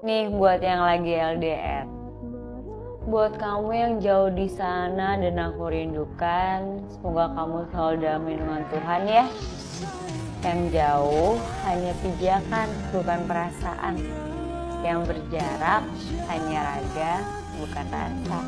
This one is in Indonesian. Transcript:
Nih buat yang lagi LDR. Buat kamu yang jauh di sana dan aku rindukan, semoga kamu selalu dalam lindungan Tuhan ya. Yang jauh hanya pijakan, bukan perasaan. Yang berjarak hanya raga, bukan rasa.